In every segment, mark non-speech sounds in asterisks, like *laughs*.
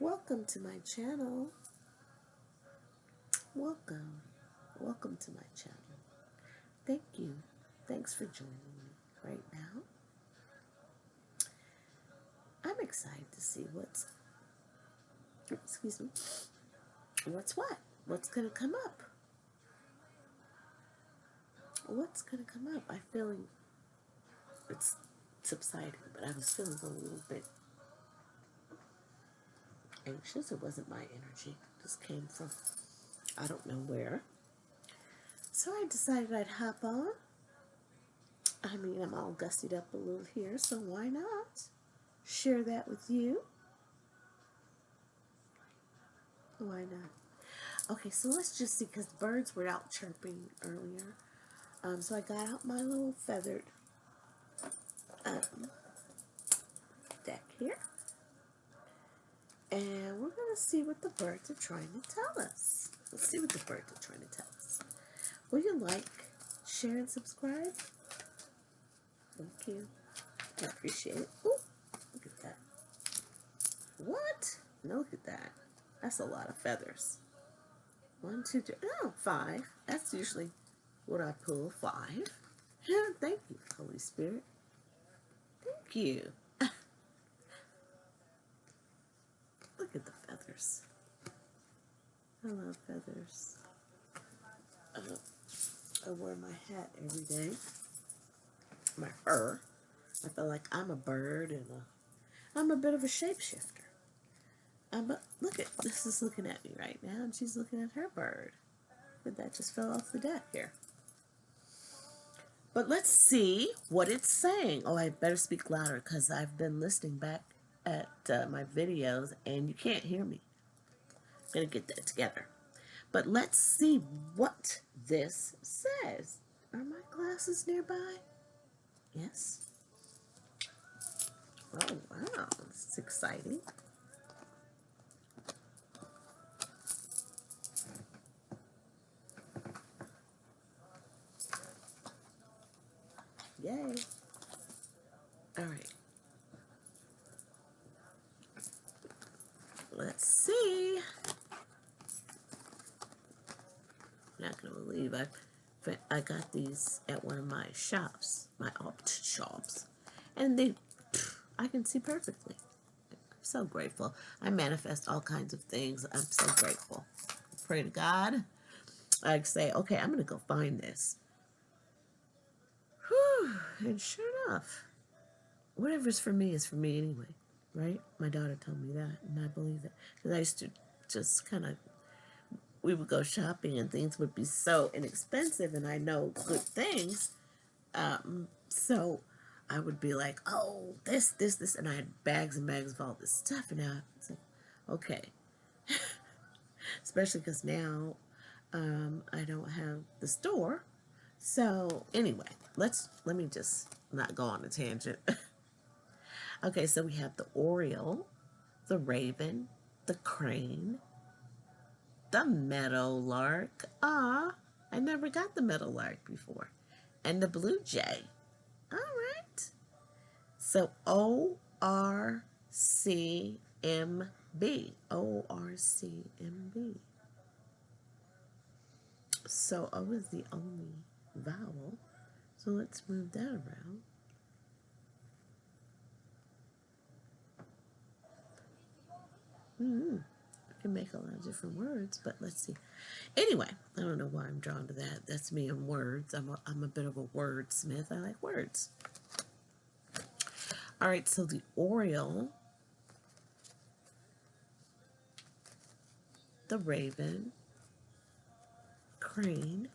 Welcome to my channel. Welcome. Welcome to my channel. Thank you. Thanks for joining me right now. I'm excited to see what's, excuse me, what's what? What's going to come up? What's going to come up? I'm feeling, it's subsiding, but I was feeling a little bit anxious. It wasn't my energy. This came from I don't know where. So I decided I'd hop on. I mean, I'm all gussied up a little here, so why not share that with you? Why not? Okay, so let's just see, because birds were out chirping earlier. Um, so I got out my little feathered um, deck here. And we're going to see what the birds are trying to tell us. Let's see what the birds are trying to tell us. Will you like, share, and subscribe? Thank you. I appreciate it. Ooh, look at that. What? No, look at that. That's a lot of feathers. One, two, three. Oh, five. That's usually what I pull. Five. *laughs* Thank you, Holy Spirit. Thank you. Look at the feathers. I love feathers. Uh, I wear my hat every day. My fur. I feel like I'm a bird and a, I'm a bit of a shapeshifter. I'm a, look at, this is looking at me right now and she's looking at her bird. But that just fell off the deck here. But let's see what it's saying. Oh, I better speak louder because I've been listening back at uh, my videos and you can't hear me. Going to get that together. But let's see what this says. Are my glasses nearby? Yes. Oh, wow. This is exciting. Yay. All right. Let's see. I'm not going to believe I, I got these at one of my shops, my opt shops. And they, I can see perfectly. I'm so grateful. I manifest all kinds of things. I'm so grateful. Pray to God. I say, okay, I'm going to go find this. Whew. And sure enough, whatever's for me is for me anyway right? My daughter told me that, and I believe it. Because I used to just kind of, we would go shopping and things would be so inexpensive, and I know good things. Um, so I would be like, oh, this, this, this, and I had bags and bags of all this stuff, and it's like, okay. *laughs* Especially because now um, I don't have the store. So anyway, let's, let me just not go on a tangent. *laughs* Okay, so we have the oriole, the raven, the crane, the meadowlark. Ah, I never got the meadowlark before. And the blue jay. All right. So O-R-C-M-B. O-R-C-M-B. So O is the only vowel. So let's move that around. Mm -hmm. Can make a lot of different words, but let's see. Anyway, I don't know why I'm drawn to that. That's me in words. I'm a, I'm a bit of a wordsmith. I like words. All right, so the Oriole, the Raven, Crane,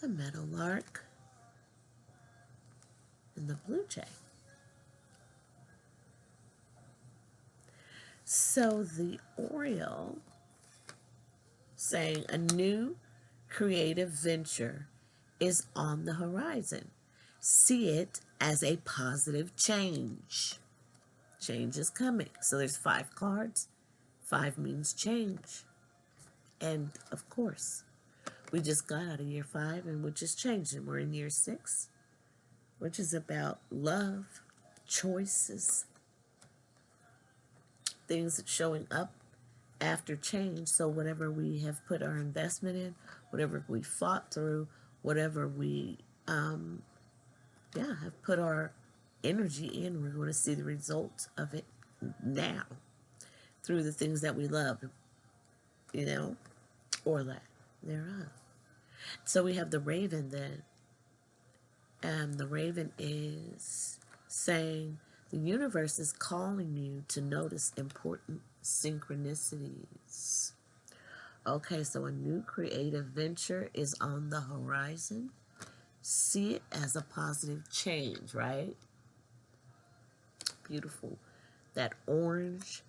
the Meadowlark, and the Blue Jay. So the Oriole saying a new creative venture is on the horizon. See it as a positive change. Change is coming. So there's five cards. Five means change. And of course, we just got out of year five and we're just changing. we're in year six, which is about love, choices, things showing up after change. So whatever we have put our investment in, whatever we fought through, whatever we, um, yeah, have put our energy in, we're going to see the results of it now through the things that we love, you know, or lack thereof. So we have the raven then. And the raven is saying the universe is calling you to notice important synchronicities. Okay, so a new creative venture is on the horizon. See it as a positive change, right? Beautiful. That orange,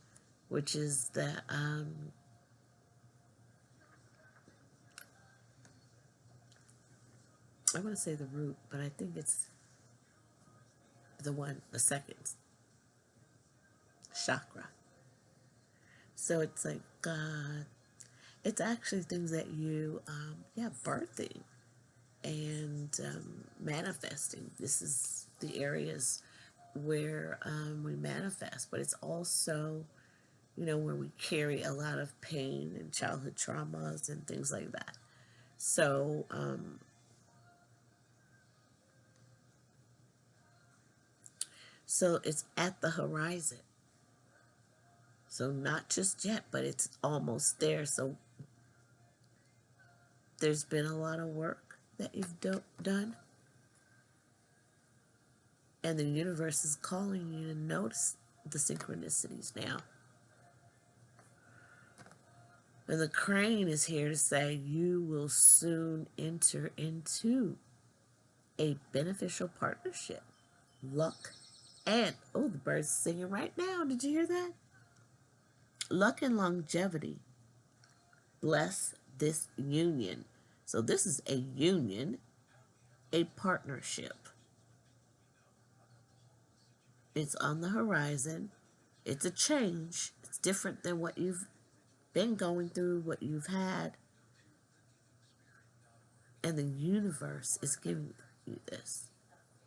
which is the um, I want to say the root, but I think it's the one, the second chakra. So it's like, uh, it's actually things that you, um, yeah, birthing and um, manifesting. This is the areas where um, we manifest, but it's also, you know, where we carry a lot of pain and childhood traumas and things like that. So, um, So it's at the horizon. So not just yet, but it's almost there. So there's been a lot of work that you've do done. And the universe is calling you to notice the synchronicities now. And the crane is here to say you will soon enter into a beneficial partnership. Luck and, oh, the bird's singing right now. Did you hear that? Luck and longevity bless this union. So this is a union, a partnership. It's on the horizon. It's a change. It's different than what you've been going through, what you've had. And the universe is giving you this.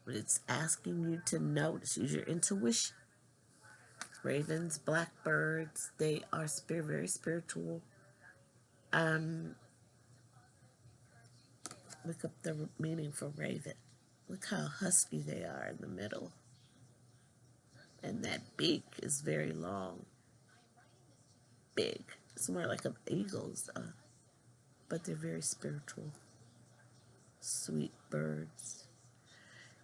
It's asking you to notice, use your intuition. Ravens, blackbirds, they are spirit, very spiritual. Um, look up the meaning for raven. Look how husky they are in the middle. And that beak is very long. Big. It's more like an eagle's, uh, but they're very spiritual. Sweet birds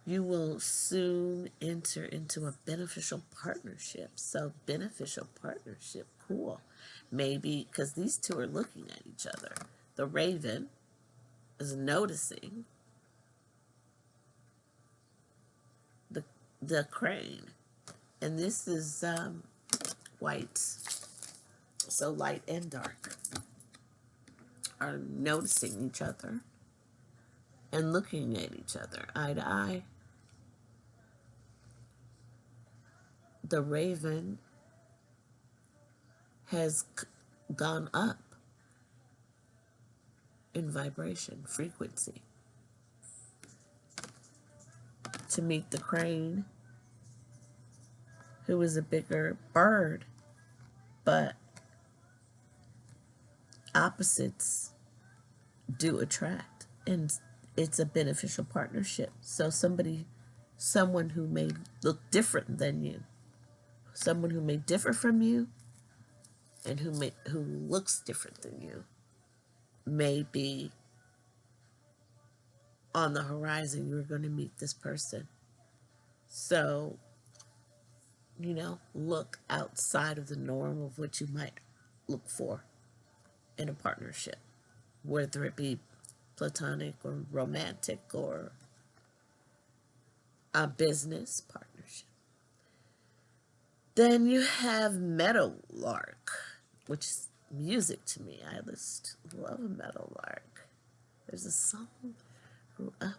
you will soon enter into a beneficial partnership. So, beneficial partnership, cool. Maybe because these two are looking at each other. The raven is noticing the the crane, and this is um, white. So light and dark are noticing each other and looking at each other eye to eye. The raven has gone up in vibration, frequency, to meet the crane, who is a bigger bird, but opposites do attract, and it's a beneficial partnership. So somebody, someone who may look different than you, someone who may differ from you and who may who looks different than you may be on the horizon you're going to meet this person. So you know look outside of the norm of what you might look for in a partnership whether it be platonic or romantic or a business partner then you have Meadowlark, which is music to me. I just love a Meadowlark. There's a song grew up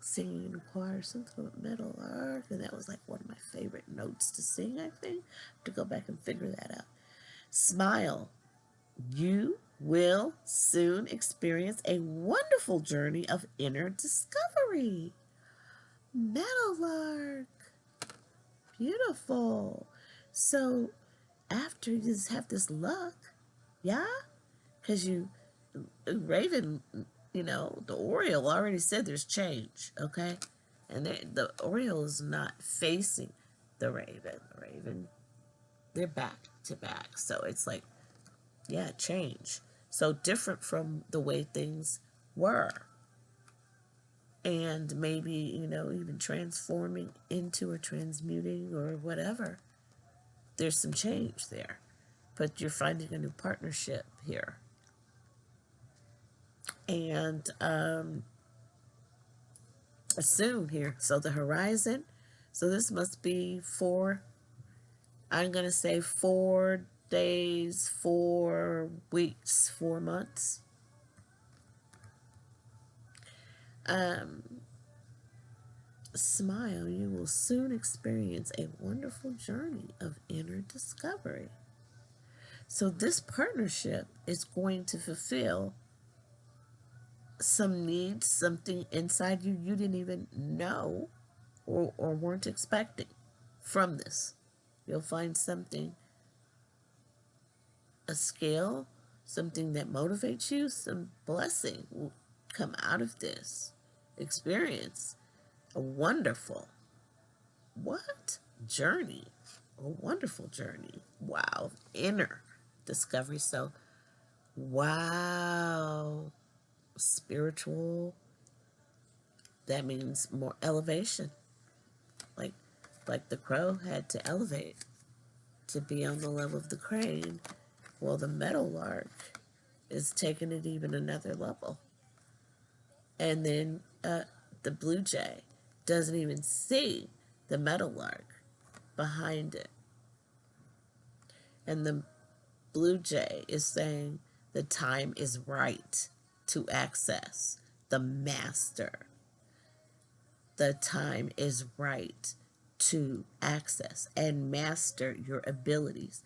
singing in choir, something about Meadowlark, and that was like one of my favorite notes to sing, I think. to go back and figure that out. Smile. You will soon experience a wonderful journey of inner discovery. Meadowlark. Beautiful. So after you just have this luck, yeah, because you Raven, you know, the Oriole already said there's change, okay, and the Oriole is not facing the Raven. The Raven, they're back to back, so it's like, yeah, change. So different from the way things were and maybe, you know, even transforming into or transmuting or whatever. There's some change there, but you're finding a new partnership here. And um, soon here. So the horizon, so this must be four, I'm going to say four days, four weeks, four months Um, smile, you will soon experience a wonderful journey of inner discovery. So, this partnership is going to fulfill some needs, something inside you you didn't even know or, or weren't expecting from this. You'll find something, a skill, something that motivates you, some blessing will come out of this experience a wonderful, what? Journey. A wonderful journey. Wow. Inner discovery. So, wow. Spiritual. That means more elevation. Like, like the crow had to elevate to be on the level of the crane. Well, the meadowlark is taking it even another level. And then uh, the blue jay doesn't even see the meadowlark behind it. And the blue jay is saying the time is right to access the master. The time is right to access and master your abilities.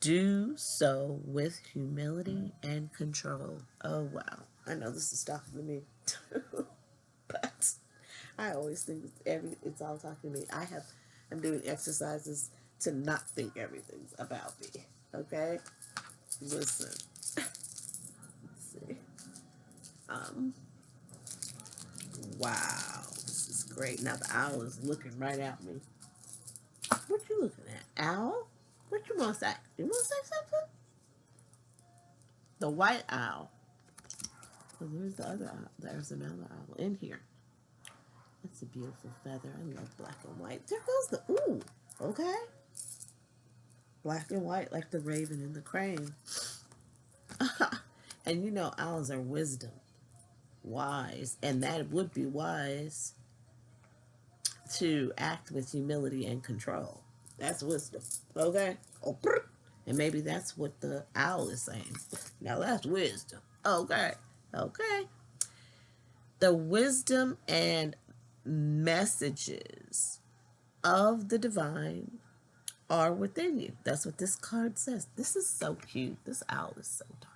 Do so with humility and control. Oh, wow. I know this is talking to me. too, *laughs* but I always think every it's all talking to me. I have I'm doing exercises to not think everything's about me. Okay? Listen. Let's see. Um Wow. This is great. Now the owl is looking right at me. What you looking at? Owl? What you want to say? You want to say something? The white owl. Oh, there's the other owl. There's another owl in here. That's a beautiful feather. I love black and white. There goes the, ooh, okay. Black and white like the raven and the crane. *laughs* and you know owls are wisdom, wise, and that would be wise to act with humility and control. That's wisdom, okay? Oh, and maybe that's what the owl is saying. Now that's wisdom, okay? Okay. The wisdom and messages of the divine are within you. That's what this card says. This is so cute. This owl is so dark.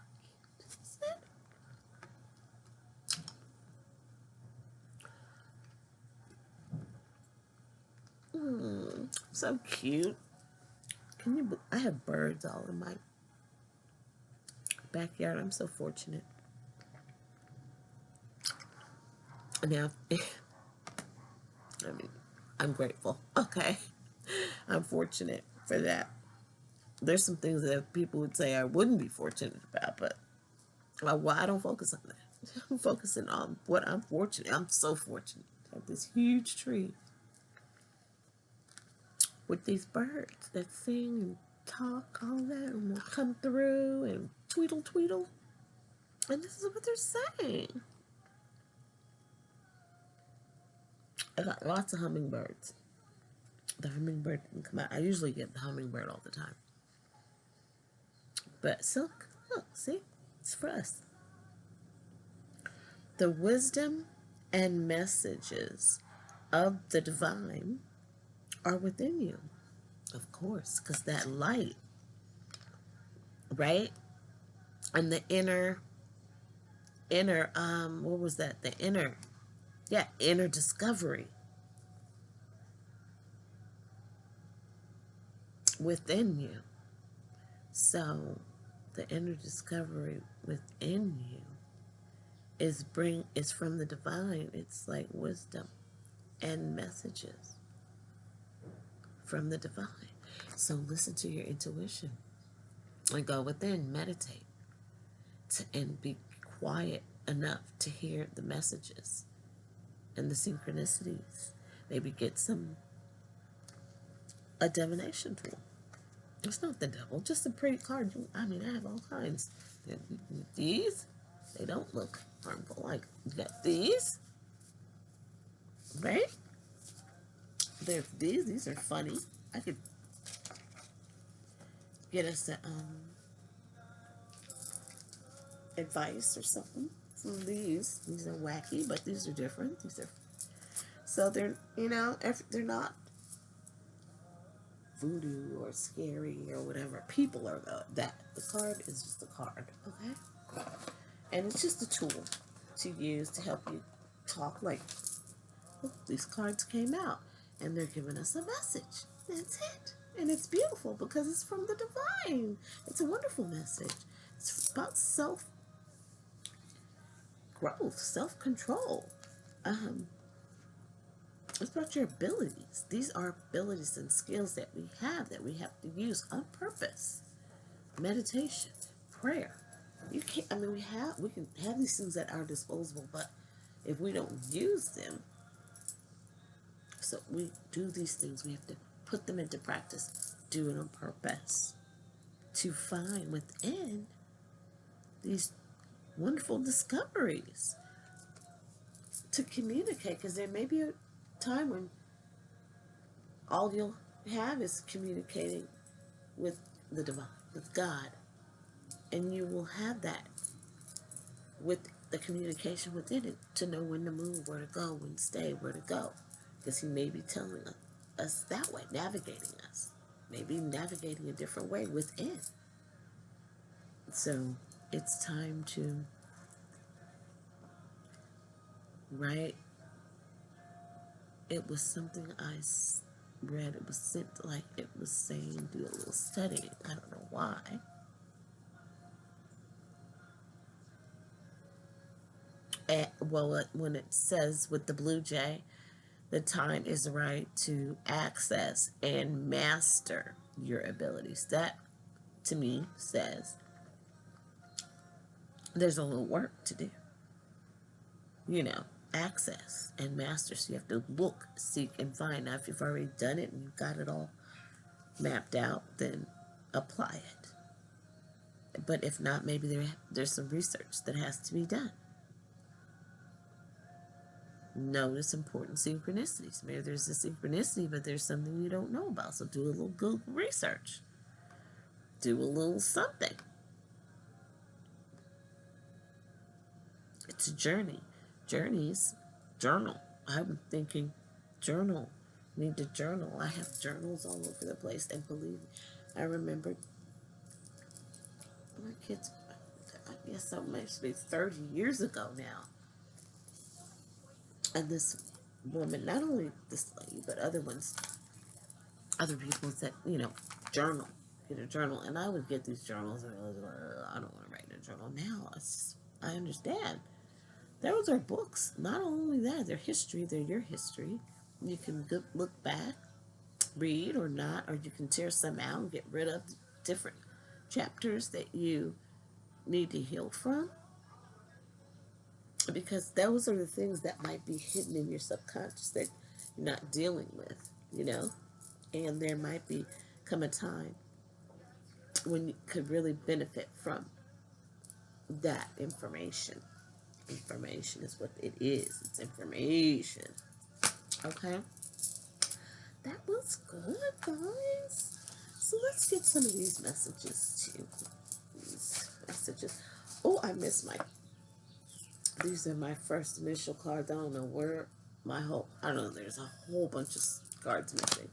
Mm, so cute. Can you? I have birds all in my backyard. I'm so fortunate. Now, *laughs* I mean, I'm grateful. *laughs* Okay. I'm fortunate for that. There's some things that people would say I wouldn't be fortunate about, but uh, well, I don't focus on that. *laughs* I'm focusing on what I'm fortunate. I'm so fortunate to have this huge tree with these birds that sing and talk, all that, and will come through and tweedle tweedle. And this is what they're saying. I got lots of hummingbirds. The hummingbird didn't come out. I usually get the hummingbird all the time. But silk, look, see? It's for us. The wisdom and messages of the divine are within you. Of course, because that light, right? And the inner, inner, um, what was that? The inner yeah, inner discovery within you. So the inner discovery within you is bring is from the divine. It's like wisdom and messages from the divine. So listen to your intuition and go within, meditate, to, and be quiet enough to hear the messages and the synchronicities. Maybe get some a divination tool. It's not the devil, just a pretty card. I mean, I have all kinds. These, they don't look harmful. Like, you got these, right? There's these. These are funny. I could get us a, um, advice or something these. These are wacky, but these are different. These are so they're you know they're not voodoo or scary or whatever. People are the, that. The card is just a card, okay? And it's just a tool to use to help you talk like oh, these cards came out and they're giving us a message. That's it. And it's beautiful because it's from the divine. It's a wonderful message. It's about self growth, self control. Um, it's about your abilities. These are abilities and skills that we have that we have to use on purpose. Meditation, prayer. You can't. I mean, we have we can have these things at our disposal, but if we don't use them, so we do these things. We have to put them into practice. Do it on purpose to find within these wonderful discoveries to communicate because there may be a time when all you'll have is communicating with the divine, with God. And you will have that with the communication within it to know when to move, where to go, when to stay, where to go. Because he may be telling us that way, navigating us. Maybe navigating a different way within. So it's time to, write. It was something I read. It was sent like it was saying do a little study. I don't know why. And, well, when it says with the Blue Jay, the time is right to access and master your abilities. That, to me, says there's a little work to do. You know, access and master. So you have to look, seek, and find. Now, if you've already done it and you've got it all mapped out, then apply it. But if not, maybe there, there's some research that has to be done. Notice important synchronicities. Maybe there's a synchronicity, but there's something you don't know about. So do a little Google research. Do a little something. It's a journey. Journeys, journal. I'm thinking journal. Need to journal. I have journals all over the place. And believe me, I remember my kids, I guess that must be 30 years ago now. And this woman, not only this lady, but other ones, other people said, you know, journal, get a journal. And I would get these journals and I was like, I don't want to write in a journal now. Just, I understand. Those are books. Not only that, they're history. They're your history. You can look back, read or not, or you can tear some out and get rid of different chapters that you need to heal from. Because those are the things that might be hidden in your subconscious that you're not dealing with, you know? And there might be come a time when you could really benefit from that information. Information is what it is. It's information. Okay? That was good, guys. So let's get some of these messages too. These messages. Oh, I missed my. These are my first initial cards. I don't know where my whole. I don't know. There's a whole bunch of cards missing.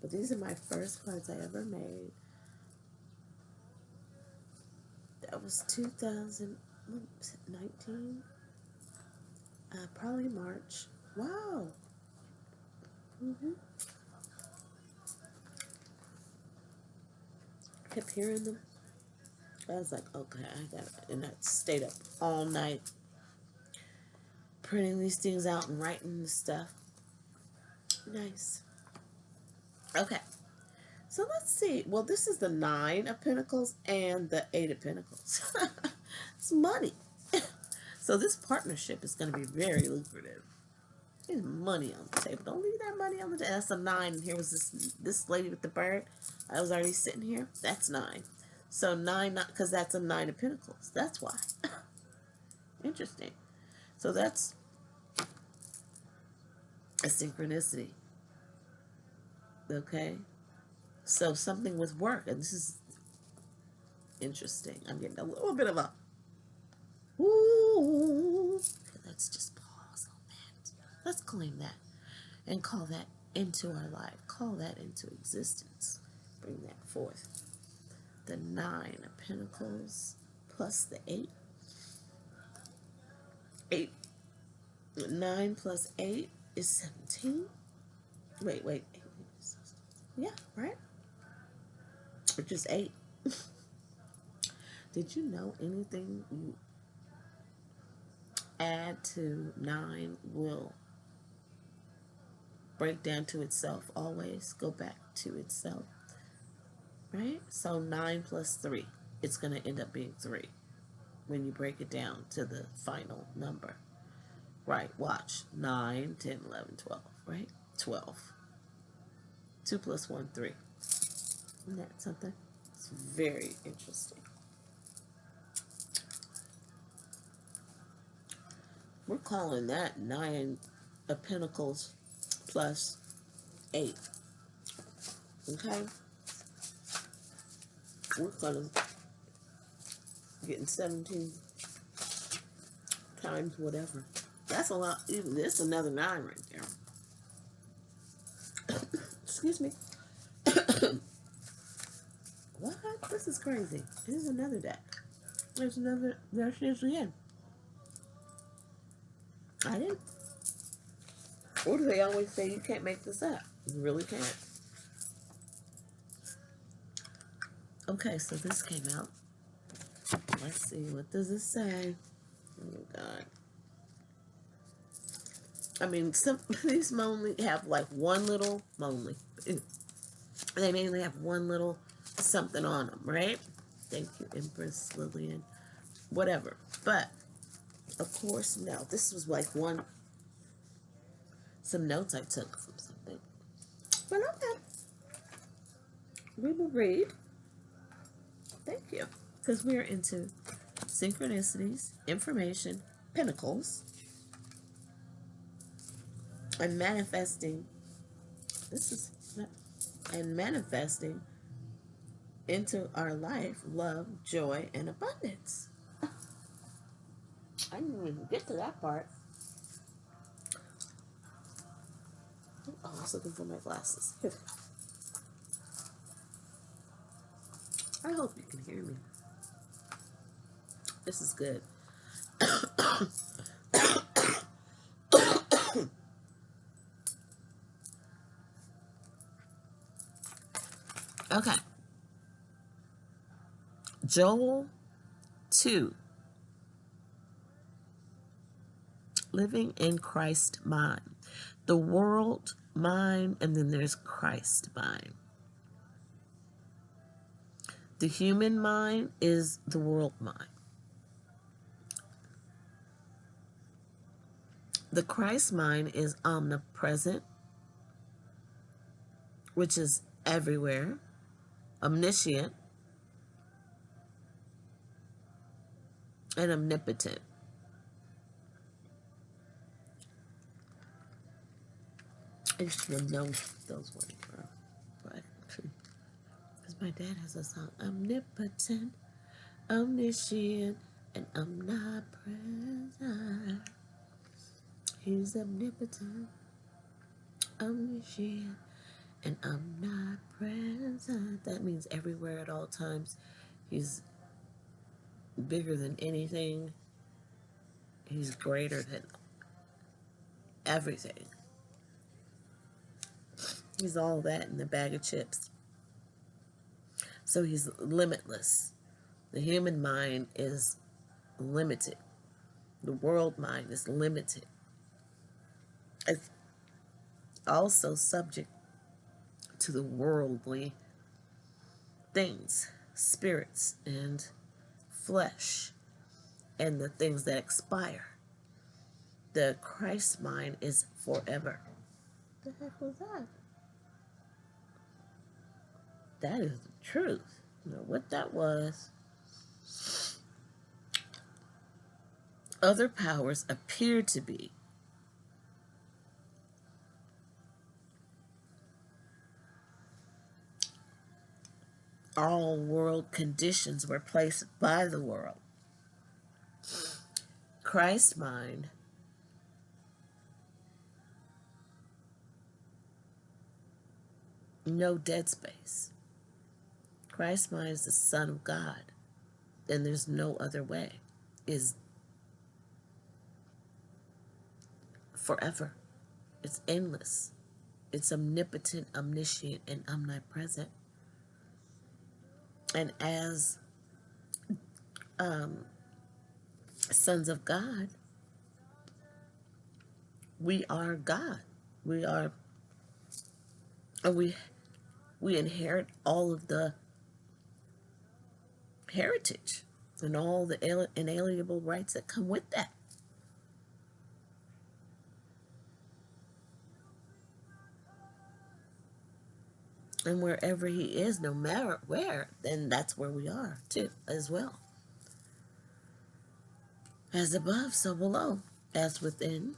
But these are my first cards I ever made. That was 2000. 19? Uh, probably March. Wow. Mm-hmm. Kept hearing them I was like, okay, I got it. And I stayed up all night printing these things out and writing the stuff. Nice. Okay. So let's see. Well, this is the Nine of Pentacles and the Eight of Pentacles. *laughs* it's money. *laughs* so this partnership is going to be very lucrative. There's money on the table. Don't leave that money on the table. That's a nine. Here was this this lady with the bird. I was already sitting here. That's nine. So nine, not because that's a nine of pentacles. That's why. *laughs* Interesting. So that's a synchronicity. Okay. So something with work, and this is interesting. I'm getting a little bit of a. Let's claim that and call that into our life. Call that into existence. Bring that forth the nine of pentacles plus the eight. Eight. Nine plus eight is 17. Wait, wait. Yeah, right? Which is eight. *laughs* Did you know anything you add to nine will break down to itself always, go back to itself? right? So 9 plus 3, it's going to end up being 3 when you break it down to the final number. Right, watch. 9, 10, 11, 12, right? 12. 2 plus 1, 3. Isn't that something? It's very interesting. We're calling that 9 of Pentacles plus 8. Okay? we're gonna getting 17 times whatever. That's a lot. Even this another nine right there. *coughs* Excuse me. *coughs* what? This is crazy. Here's another deck. There's another. There she is again. I didn't. Or do they always say you can't make this up? You really can't. Okay, so this came out. Let's see, what does it say? Oh, God. I mean, some *laughs* these mainly have like one little, mainly, *laughs* they mainly have one little something on them, right? Thank you, Empress Lillian. Whatever. But, of course, no. This was like one, some notes I took from something. But okay. We will read. Thank you. Because we're into synchronicities, information, pentacles, and manifesting. This is and manifesting into our life love, joy, and abundance. *laughs* I didn't even get to that part. Oh, I was looking for my glasses. *laughs* I hope you can hear me. This is good. *coughs* okay. Joel 2. Living in Christ mind. The world mind, and then there's Christ mind. The human mind is the world mind. The Christ mind is omnipresent, which is everywhere, omniscient, and omnipotent. I should have known those words were. But, because my dad has a song, Omnipotent, Omniscient, and Omnipresent. He's omnipotent, omniscient, and omnipresent. That means everywhere at all times. He's bigger than anything. He's greater than everything. He's all that in the bag of chips. So he's limitless. The human mind is limited. The world mind is limited. It's also subject to the worldly things, spirits, and flesh, and the things that expire. The Christ mind is forever. What The heck was that? That is the truth. Know what that was. Other powers appear to be all world conditions were placed by the world. Christ's mind no dead space. Christ's mind is the Son of God, and there's no other way. Is forever. It's endless. It's omnipotent, omniscient, and omnipresent and as um, sons of God, we are God. We are, we we inherit all of the heritage and all the inalienable rights that come with that. And wherever he is, no matter where, then that's where we are too, as well. As above, so below, as within.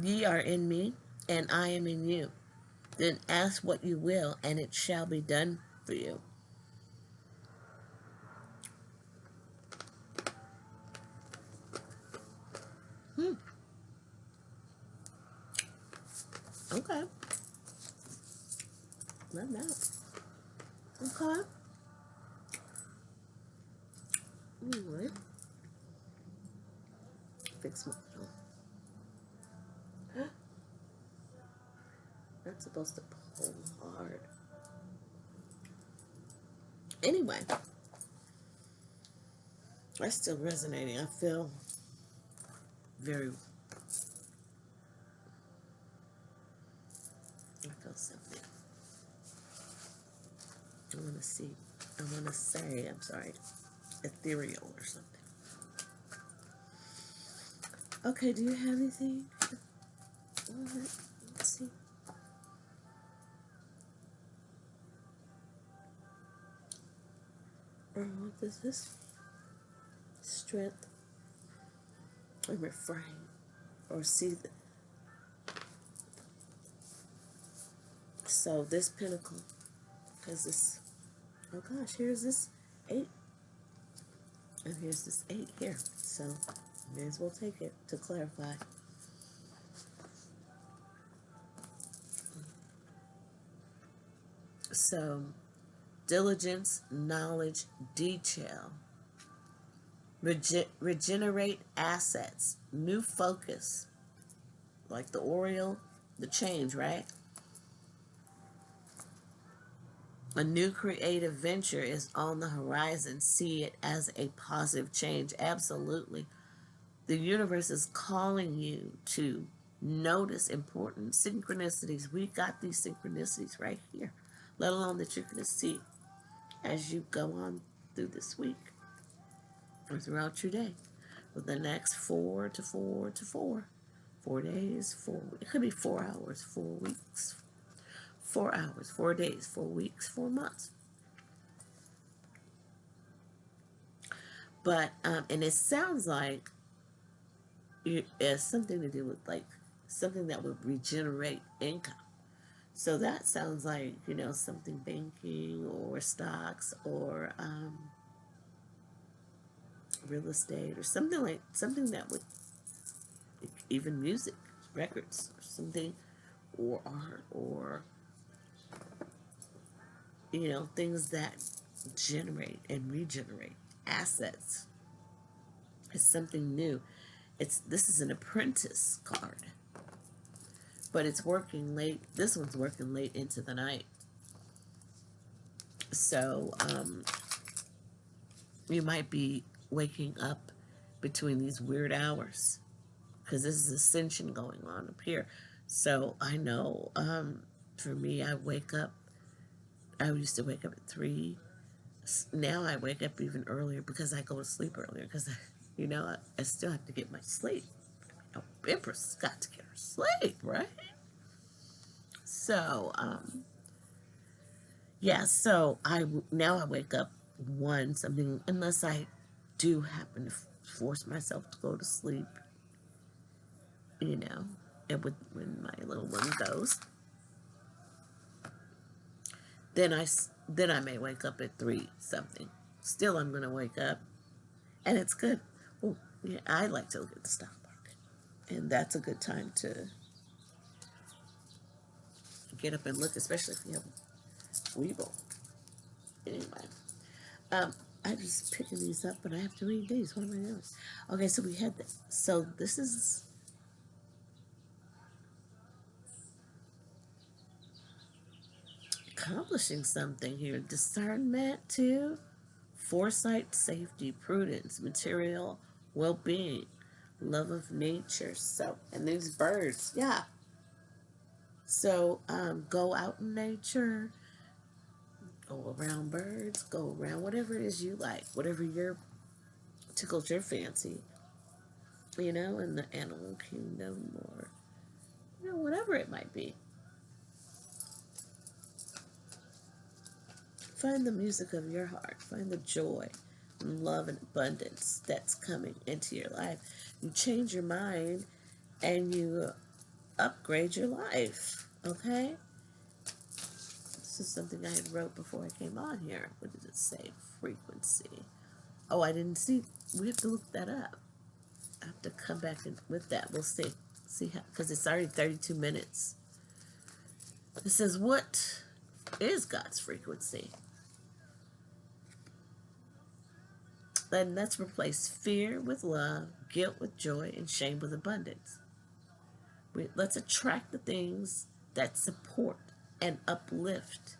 Ye are in me, and I am in you. Then ask what you will, and it shall be done for you. Hmm. Okay. Love that. Okay. Anyway. Fix my That's supposed to pull hard. Anyway. That's still resonating. I feel very I feel something. I want to see. I want to say, I'm sorry, ethereal or something. Okay, do you have anything? Let's see. Or what is this? Strength and refrain or see the So this pentacle, because this, oh gosh, here's this eight. And here's this eight here. So may as well take it to clarify. So diligence, knowledge, detail, Rege regenerate assets, new focus, like the Oriole, the change, right? A new creative venture is on the horizon. See it as a positive change. Absolutely. The universe is calling you to notice important synchronicities. We got these synchronicities right here, let alone that you're going to see as you go on through this week or throughout your day. For the next four to four to four, four days, four, it could be four hours, four weeks, four hours, four days, four weeks, four months. But, um, and it sounds like it has something to do with like something that would regenerate income. So that sounds like, you know, something banking or stocks or um, real estate or something like, something that would, even music, records, or something, or art, or you know, things that generate and regenerate assets is something new. It's this is an apprentice card. But it's working late. This one's working late into the night. So, um, you might be waking up between these weird hours because this is ascension going on up here. So I know um, for me, I wake up, I used to wake up at 3. Now I wake up even earlier because I go to sleep earlier because, *laughs* you know, I, I, still have to get my sleep. Know, Empress got to get her sleep, right? So, um, yeah, so I now I wake up one something unless I do happen to force myself to go to sleep, you know, and with when my little one goes. Then I then I may wake up at three something. Still, I'm gonna wake up, and it's good. Oh, yeah, I like to look at the market, and that's a good time to get up and look, especially if you have Webull. Anyway, um, I'm just picking these up, but I have to read these. What am I doing? Okay, so we had this. So this is accomplishing something here. Discernment too, foresight, safety, prudence, material well-being, love of nature. So, and these birds, yeah. So, um, go out in nature, go around birds, go around whatever it is you like, whatever your tickles your fancy, you know, in the animal kingdom or, you know, whatever it might be. Find the music of your heart. Find the joy love and abundance that's coming into your life. You change your mind and you upgrade your life. Okay? This is something I had wrote before I came on here. What did it say? Frequency. Oh, I didn't see. We have to look that up. I have to come back with that. We'll see. See how, because it's already 32 minutes. It says, what is God's frequency? Then let's replace fear with love, guilt with joy, and shame with abundance. We, let's attract the things that support and uplift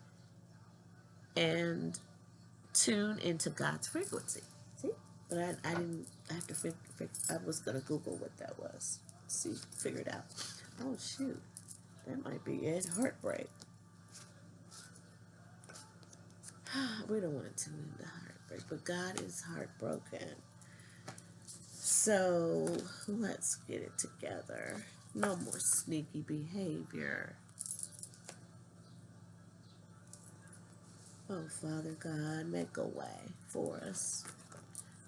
and tune into God's frequency. See? But I, I didn't I have to figure, I was going to Google what that was. See, figure it out. Oh, shoot. That might be it. Heartbreak. *sighs* we don't want to tune into heartbreak but God is heartbroken. So let's get it together. No more sneaky behavior. Oh, Father God, make a way for us.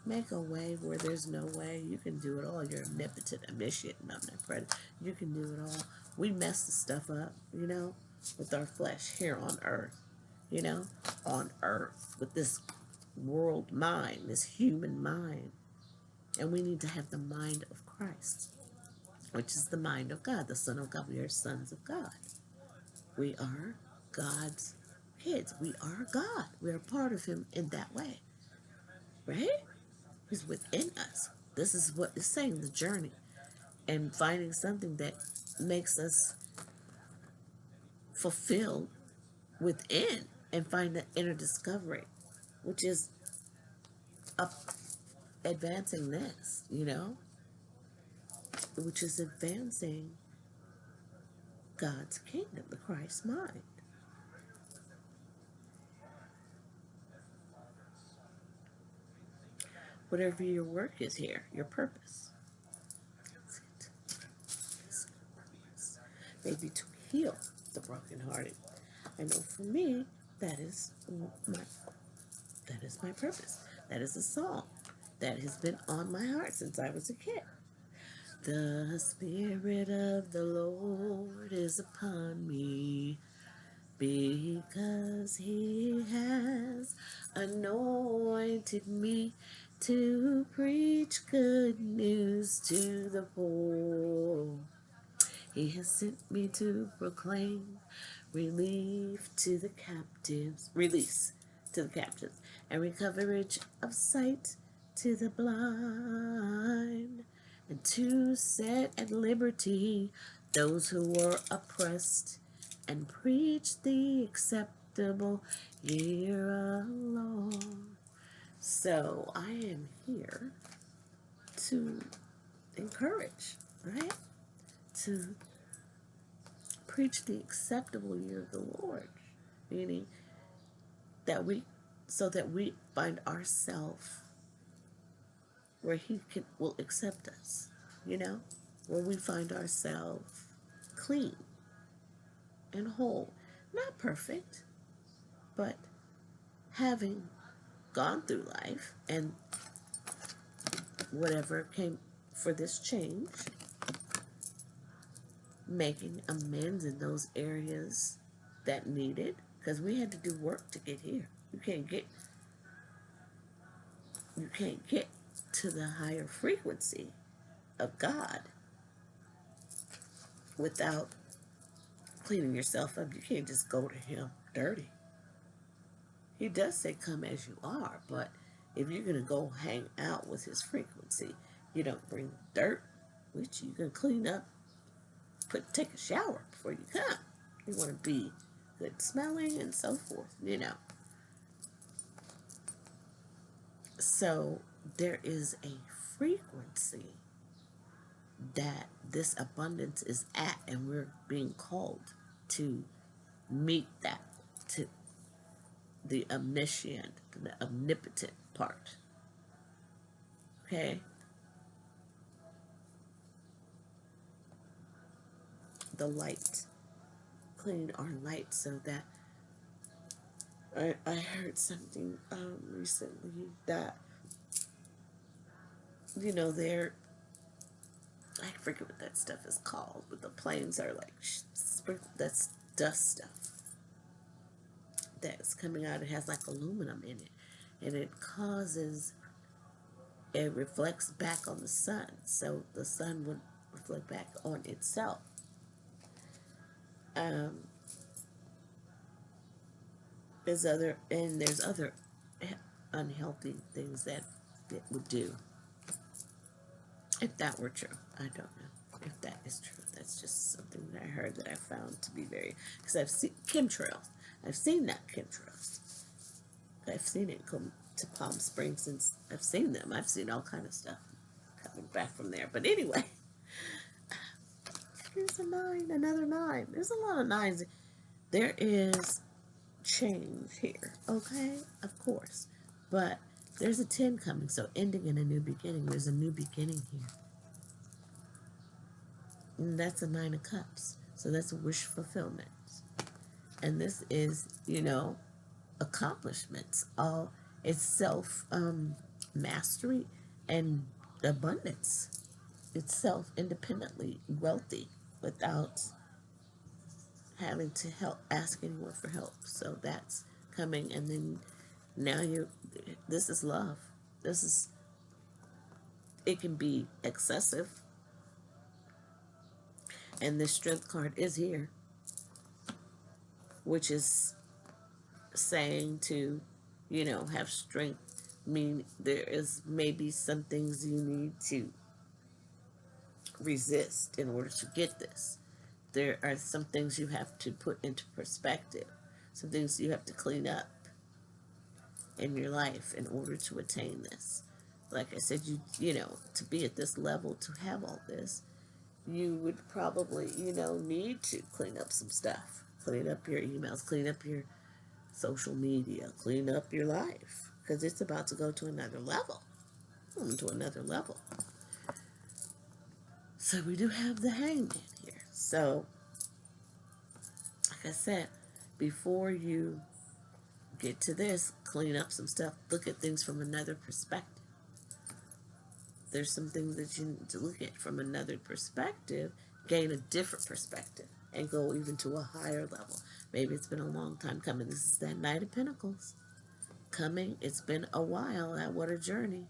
Make a way where there's no way. You can do it all. You're omnipotent, omniscient, and omnipresent. You can do it all. We mess the stuff up, you know, with our flesh here on earth. You know, on earth with this world mind, this human mind. And we need to have the mind of Christ, which is the mind of God, the Son of God. We are sons of God. We are God's kids. We are God. We are part of Him in that way. Right? He's within us. This is what is saying the journey. And finding something that makes us fulfilled within and find the inner discovery which is up advancing this, you know, which is advancing God's kingdom, the Christ mind. Whatever your work is here, your purpose. Maybe to heal the brokenhearted. I know for me, that is my that is my purpose. That is a song that has been on my heart since I was a kid. The Spirit of the Lord is upon me because He has anointed me to preach good news to the poor. He has sent me to proclaim relief to the captives, release to the captives, and recoverage of sight to the blind, and to set at liberty those who were oppressed, and preach the acceptable year alone. So I am here to encourage, right? To preach the acceptable year of the Lord, meaning that we, so that we find ourselves where He can will accept us, you know, where we find ourselves clean and whole, not perfect, but having gone through life and whatever came for this change, making amends in those areas that needed, because we had to do work to get here. You can't get you can't get to the higher frequency of God without cleaning yourself up. You can't just go to Him dirty. He does say, Come as you are, but if you're going to go hang out with His frequency, you don't bring dirt you. You can clean up, put take a shower before you come. You want to be good smelling and so forth, you know. So there is a frequency that this abundance is at, and we're being called to meet that, to the omniscient, the omnipotent part. Okay? The light. Clean our light so that I, I heard something um, recently that you know they're I forget what that stuff is called, but the planes are like that's dust stuff that's coming out. It has like aluminum in it, and it causes it reflects back on the sun, so the sun would reflect back on itself. Um, there's other and there's other unhealthy things that it would do. If that were true, I don't know if that is true. That's just something that I heard that I found to be very because I've seen chemtrails. I've seen that chemtrails. I've seen it come to Palm Springs and I've seen them. I've seen all kind of stuff coming back from there. But anyway, *sighs* here's a nine, another nine. There's a lot of nines. There is change here, okay? Of course. But there's a 10 coming, so ending in a new beginning. There's a new beginning here. And that's a Nine of Cups. So that's a wish fulfillment. And this is, you know, accomplishments. All it's self um, mastery and abundance. It's self independently wealthy without having to help ask anyone for help. So that's coming and then now you this is love. This is it can be excessive. And the strength card is here. Which is saying to, you know, have strength mean there is maybe some things you need to resist in order to get this. There are some things you have to put into perspective, some things you have to clean up in your life in order to attain this. Like I said, you you know, to be at this level, to have all this, you would probably, you know, need to clean up some stuff. Clean up your emails, clean up your social media, clean up your life. Because it's about to go to another level. To another level. So we do have the hangman here. So, like I said, before you get to this, clean up some stuff, look at things from another perspective. There's some things that you need to look at from another perspective, gain a different perspective, and go even to a higher level. Maybe it's been a long time coming. This is that Knight of Pentacles. Coming, it's been a while. That what a journey.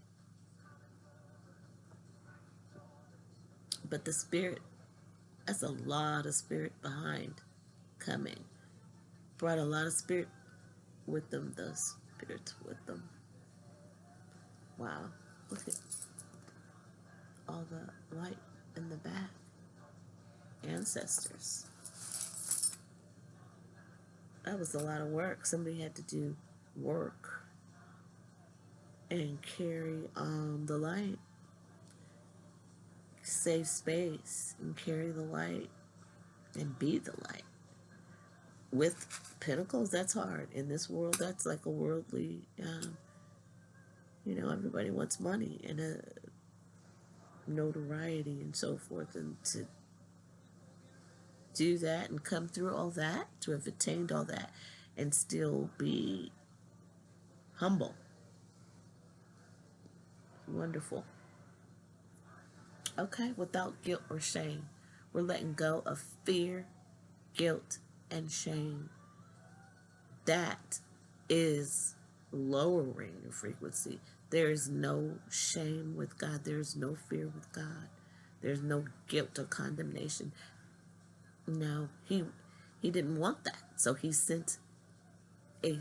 But the spirit, that's a lot of spirit behind coming. Brought a lot of spirit with them, the spirits with them. Wow, look at all the light in the back. Ancestors. that was a lot of work. Somebody had to do work and carry um, the light, save space, and carry the light, and be the light. With pentacles, that's hard. In this world, that's like a worldly, um, you know, everybody wants money and a notoriety and so forth. And to do that and come through all that, to have attained all that, and still be humble. Wonderful. Okay, without guilt or shame. We're letting go of fear, guilt, and shame. That is lowering your frequency. There is no shame with God. There is no fear with God. There's no guilt or condemnation. No, he he didn't want that. So he sent a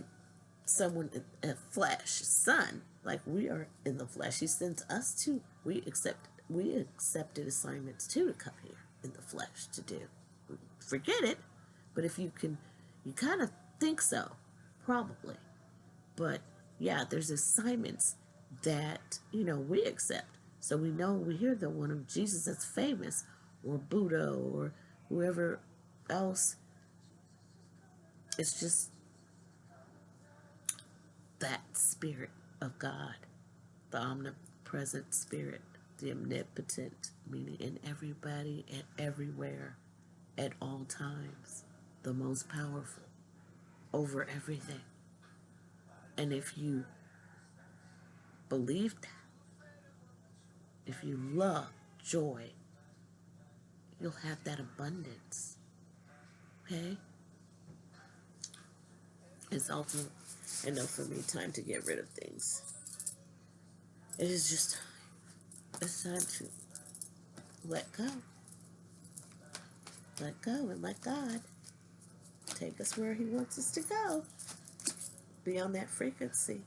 someone a flesh son like we are in the flesh. He sent us to we accept we accepted assignments too to come here in the flesh to do. Forget it, but if you can, you kind of think so, probably. But yeah, there's assignments that you know we accept. So we know we hear the one of Jesus that's famous, or Buddha, or whoever else. It's just that spirit of God, the omnipresent spirit, the omnipotent, meaning in everybody and everywhere at all times, the most powerful over everything. And if you believe that, if you love joy, you'll have that abundance. Okay? It's also enough for me time to get rid of things. It is just. It's time to let go. Let go and let God take us where He wants us to go. Be on that frequency.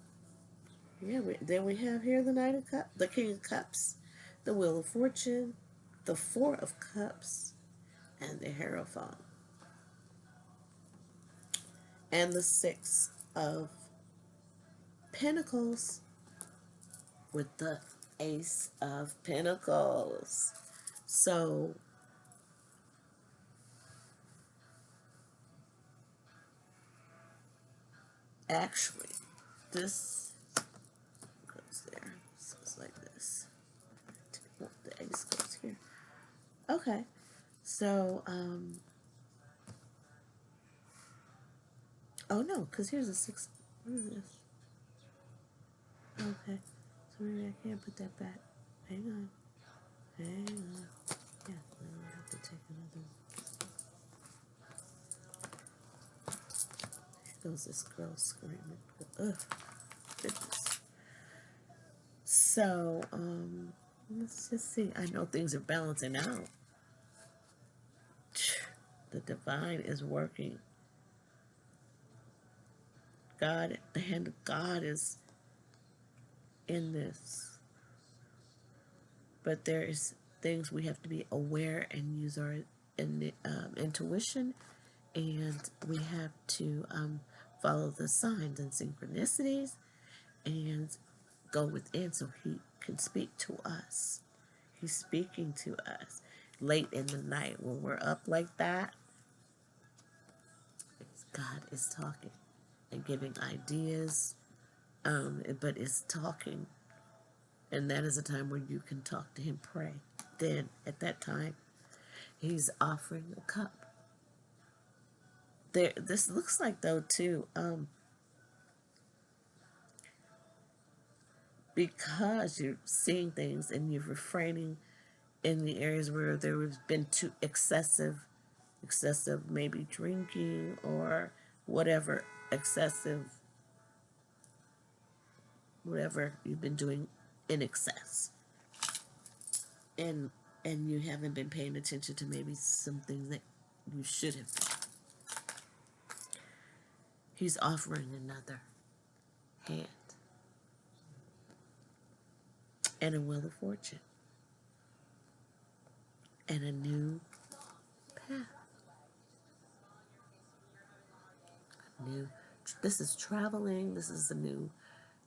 Yeah, we, then we have here the Knight of Cups, the King of Cups, the Wheel of Fortune, the Four of Cups, and the Hierophant. And the Six of Pentacles with the Ace of Pentacles. So, actually, this goes there. So it's like this. The ace goes here. Okay. So, um, oh no, because here's a six. What is this? Okay. I can't put that back. Hang on. Hang on. Yeah, then I have to take another one. Here goes this girl screaming. Ugh. Goodness. So, um, let's just see. I know things are balancing out. The divine is working. God, the hand of God is in this. But there is things we have to be aware and use our in, um, intuition, and we have to um, follow the signs and synchronicities, and go within so He can speak to us. He's speaking to us late in the night when we're up like that. God is talking and giving ideas um, but it's talking. And that is a time where you can talk to him, pray. Then, at that time, he's offering a cup. There, this looks like, though, too, um, because you're seeing things and you're refraining in the areas where there has been too excessive, excessive maybe drinking or whatever excessive whatever you've been doing in excess. And and you haven't been paying attention to maybe something that you should have. He's offering another hand and a wheel of fortune and a new path. A new. This is traveling. This is a new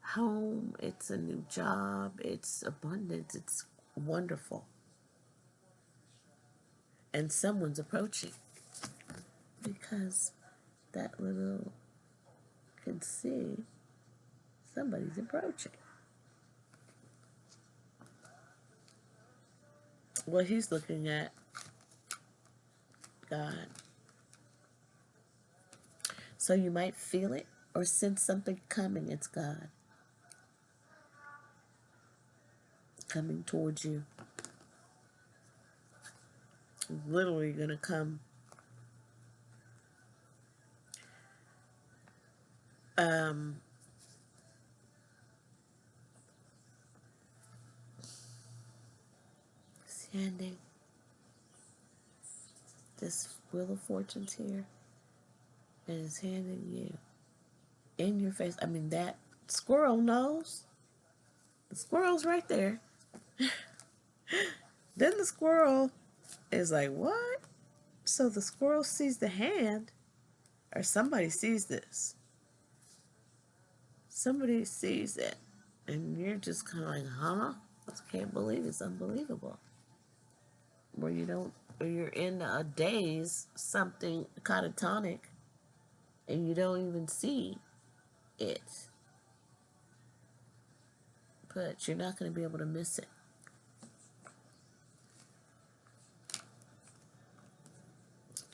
home. It's a new job. It's abundance. It's wonderful. And someone's approaching because that little can see somebody's approaching. What he's looking at, God. So you might feel it or sense something coming. It's God. Coming towards you. Literally going to come. Um, standing. This Wheel of Fortune's here and is handing you in your face. I mean, that squirrel knows. The squirrel's right there. *laughs* then the squirrel is like, what? So the squirrel sees the hand, or somebody sees this. Somebody sees it, and you're just kind of like, huh? I can't believe it's unbelievable. Where you don't, or you're in a daze, something catatonic, and you don't even see it. But you're not going to be able to miss it.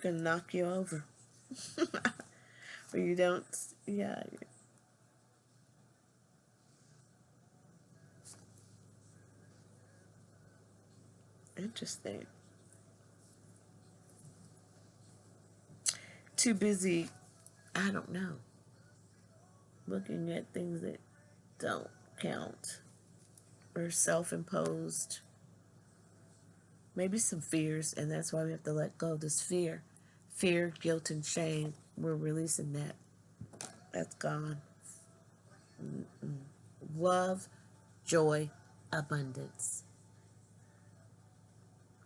Going to knock you over. *laughs* or you don't, yeah. Interesting. Too busy I don't know. Looking at things that don't count or self imposed. Maybe some fears, and that's why we have to let go of this fear. Fear, guilt, and shame. We're releasing that. That's gone. Love, joy, abundance.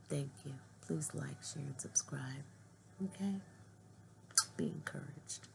Thank you. Please like, share, and subscribe. Okay? Be encouraged.